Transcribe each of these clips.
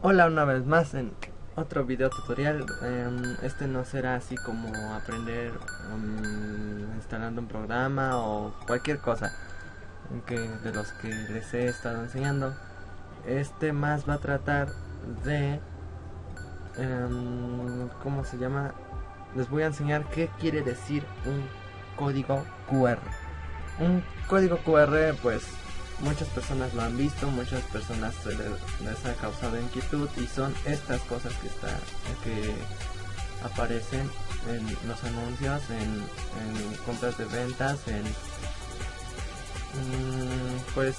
Hola una vez más en otro video tutorial. Em, este no será así como aprender um, instalando un programa o cualquier cosa que, de los que les he estado enseñando. Este más va a tratar de... Um, ¿Cómo se llama? Les voy a enseñar qué quiere decir un código QR. Un código QR pues muchas personas lo han visto, muchas personas les, ha causado inquietud y son estas cosas que está que aparecen en los anuncios, en, compras de ventas, en mm, pues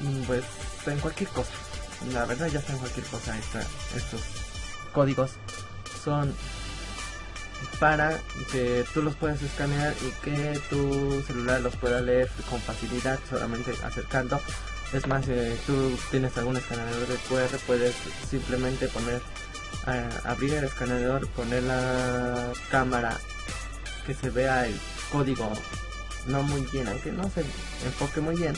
mm, pues en cualquier cosa. La verdad ya está en cualquier cosa estos códigos son para que tú los puedas escanear y que tu celular los pueda leer con facilidad solamente acercando. Es más, si tú tienes algún escaneador de QR, puedes simplemente poner, eh, abrir el escaneador, poner la cámara que se vea el código no muy bien, aunque no se enfoque muy bien,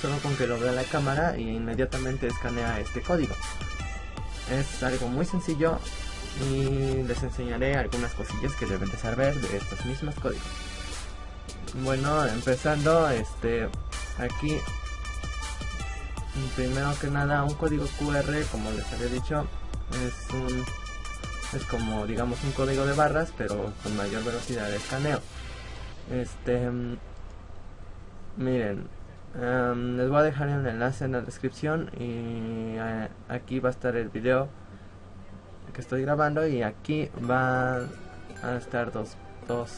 solo con que lo vea la cámara y inmediatamente escanea este código. Es algo muy sencillo y les enseñaré algunas cosillas que deben de saber de estos mismos códigos. Bueno, empezando, este, aquí, primero que nada, un código QR, como les había dicho, es un, es como, digamos, un código de barras, pero con mayor velocidad de escaneo. Este, miren, em, les voy a dejar el enlace en la descripción y eh, aquí va a estar el video estoy grabando y aquí van a estar dos, dos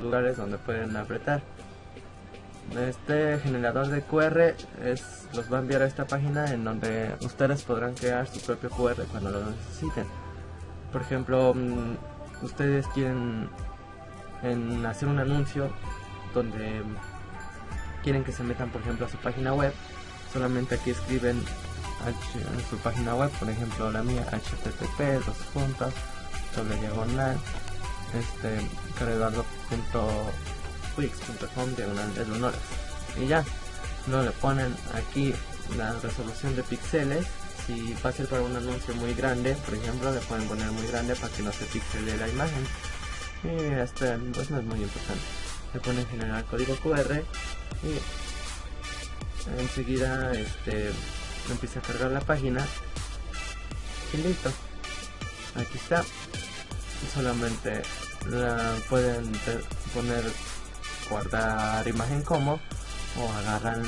lugares donde pueden apretar. Este generador de QR es, los va a enviar a esta página en donde ustedes podrán crear su propio QR cuando lo necesiten. Por ejemplo mm, ustedes quieren en hacer un anuncio donde quieren que se metan por ejemplo a su página web solamente aquí escriben en su página web, por ejemplo la mía, http, dos puntos, sobre diagonal, este, careduardo.wix.com, diagonal de honores. Y ya, no le ponen aquí la resolución de píxeles. Si va a ser para un anuncio muy grande, por ejemplo, le pueden poner muy grande para que no se pixele la imagen. Y este, pues no es muy importante. Le ponen generar código QR y enseguida este empieza a cargar la página. Y listo. Aquí está. Solamente la pueden poner guardar imagen como o agarran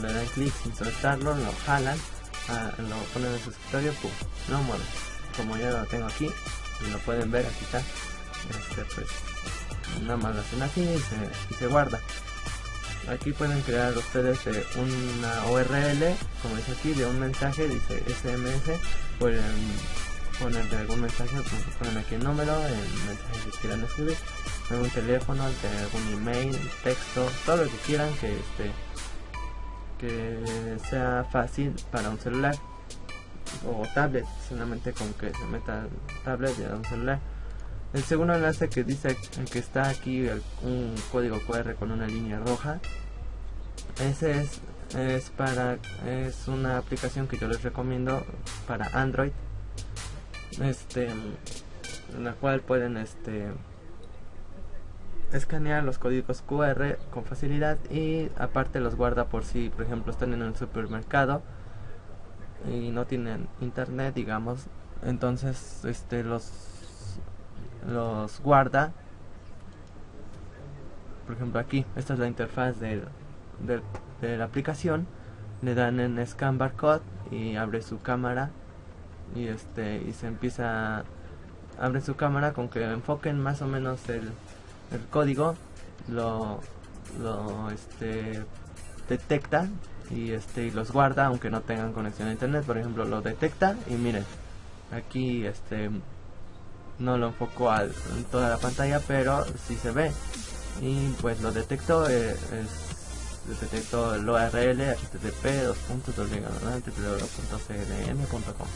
le dan clic sin soltarlo lo jalan ah, lo ponen en su escritorio pum, no mueve como ya lo tengo aquí y lo pueden ver aquí está. Este pues nada más lo hacen así y se guarda aquí pueden crear ustedes eh, una URL como dice aquí de un mensaje dice SMS pueden poner algún mensaje pues, ponen aquí el número el mensaje que quieran escribir algún teléfono algún email texto todo lo que quieran que este que sea fácil para un celular o tablet solamente con que se meta tablet y un celular el segundo enlace que dice que está aquí un código QR con una línea roja. Ese es, es para es una aplicación que yo les recomiendo para Android. Este en la cual pueden este escanear los códigos QR con facilidad y aparte los guarda por si por ejemplo están en un supermercado y no tienen internet digamos entonces este los los guarda. Por ejemplo aquí esta es la interfaz de, de, la aplicación. Le dan en scan barcode y abre su cámara. Y este y se empieza abre su cámara con que enfoquen más o menos el, el código. Lo, lo este detecta y este y los guarda aunque no tengan conexión a internet. Por ejemplo lo detecta y miren aquí este no lo enfocó a toda la pantalla pero si se ve. Y pues lo detectó eh, es, detectó el URL http www.cdm.com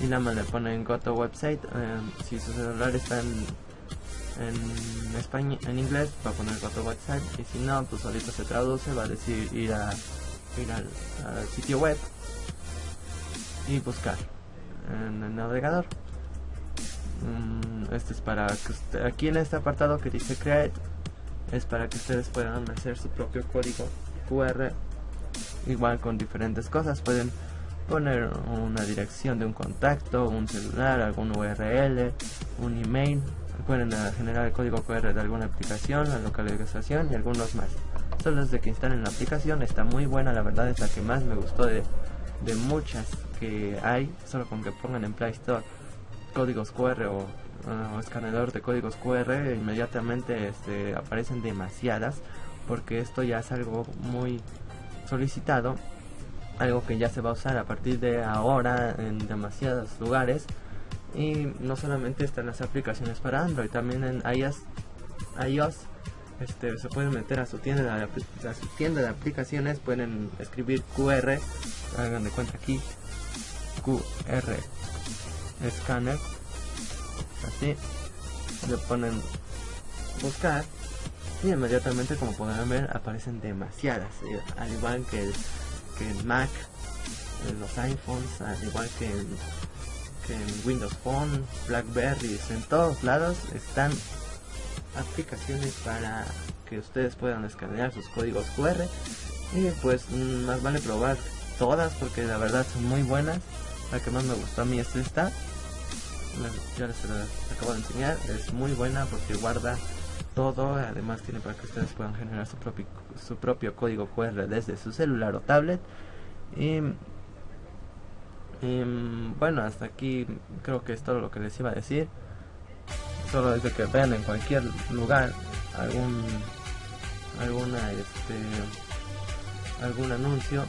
y nada más le ponen go to website eh, si su celular está en, en español en inglés va a poner go to website. Y si no pues solito se traduce va a decir ir a ir al, al sitio web y buscar en el navegador. Mm, este es para que usted, aquí en este apartado que dice create es para que ustedes puedan hacer su propio código QR igual con diferentes cosas. Pueden poner una dirección de un contacto un celular algún URL un email. Pueden eh, generar el código QR de alguna aplicación la localización y algunos más. Solo desde que instalen la aplicación está muy buena la verdad es la que más me gustó de, de muchas que hay. Solo con que pongan en Play Store códigos QR o, uh, escaneador de códigos QR inmediatamente este, aparecen demasiadas porque esto ya es algo muy solicitado algo que ya se va a usar a partir de ahora en demasiados lugares y no solamente están las aplicaciones para Android también en iOS, iOS este, se pueden meter a su tienda de, a su tienda de aplicaciones pueden escribir QR hagan de cuenta aquí QR escáner. Así le ponen buscar y inmediatamente como podrán ver aparecen demasiadas eh, al igual que el, que el Mac en los iPhones al igual que que en Windows Phone Blackberry en todos lados están aplicaciones para que ustedes puedan escanear sus códigos QR y pues mm, más vale probar todas porque la verdad son muy buenas la que más me gustó a mí es esta. Ya les acabo de enseñar. Es muy buena porque guarda todo. Además tiene para que ustedes puedan generar su propio su propio código QR desde su celular o tablet. Y, bueno hasta aquí creo que es todo lo que les iba a decir. Solo desde que vean en cualquier lugar algún alguna este algún anuncio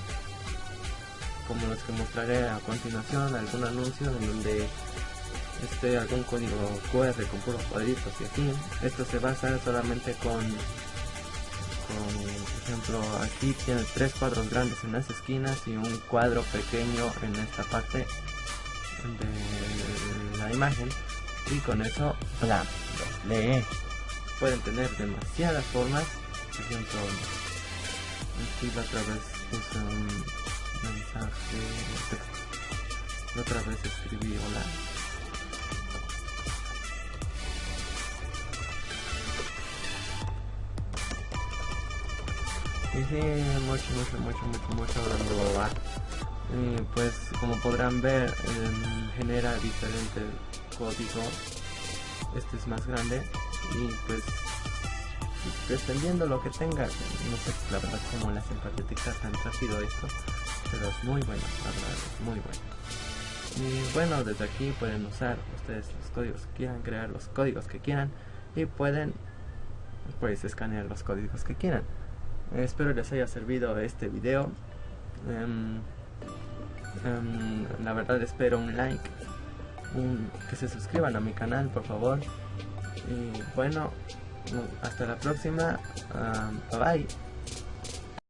como los que mostraré a continuación algún anuncio en donde este algún código QR con puros cuadritos y así. Esto se va a hacer solamente con con por ejemplo aquí tiene tres cuadros grandes en las esquinas y un cuadro pequeño en esta parte de la imagen. Y con eso bla, lee. Pueden tener demasiadas formas. Por ejemplo aquí la otra vez puse un mensaje otra vez escribí hola y sí, mucho, mucho, mucho, mucho, mucho pues como podrán ver em, genera diferente código. Este es más grande y pues dependiendo lo que tenga no sé la verdad hacen para detectar tan rápido esto pero muy bueno la verdad es muy bueno. Y bueno desde aquí pueden usar ustedes los códigos que quieran crear los códigos que quieran y pueden pues escanear los códigos que quieran. Espero les haya servido este video. Um, la verdad espero un like un, que se suscriban a mi canal por favor. Y bueno hasta la próxima. Bye bye